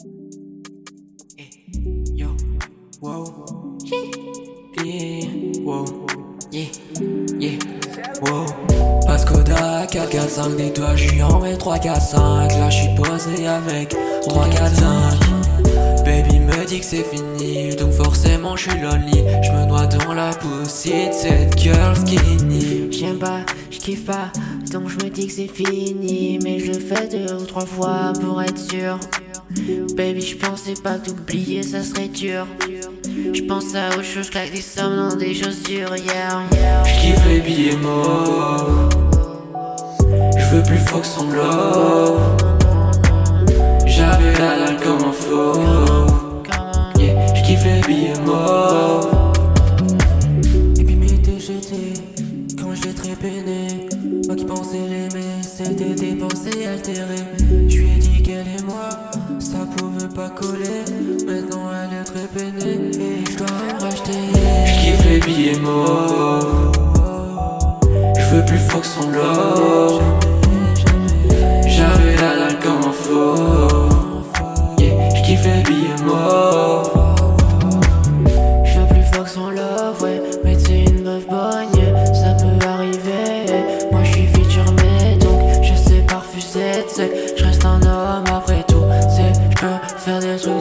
Eh, yo, wow, yeah, wow, yeah, yeah, wow. Parce qu'Oda 4, 4, 5, des doigts, j'y en mets 3, 4, 5. Là, j'suis posé avec 3, 4, 5. Baby me dit que c'est fini, donc forcément j'suis lonely. J'me noie dans la poussière de cette girl skinny. J'aime pas pas. Donc j'me dis que c'est fini Mais je fais deux ou trois fois pour être sûr. Baby j'pensais pas t'oublier ça serait dur. J'pense à autre chose que des sommes dans des chaussures yeah. J'kiffe les billets morts. J'veux plus Fox en love J'avais la J'ai très peiné. Moi qui pensais l'aimer C'était des pensées altérées. J'lui ai dit qu'elle et moi Ça pouvait pas coller. Maintenant elle est très peinée Et j'dois me racheter. J'kiffe les billets morts. J'veux plus Fox en love J'avais la dalle comme un faux. Yeah. J'kiffe les billets morts je sais pas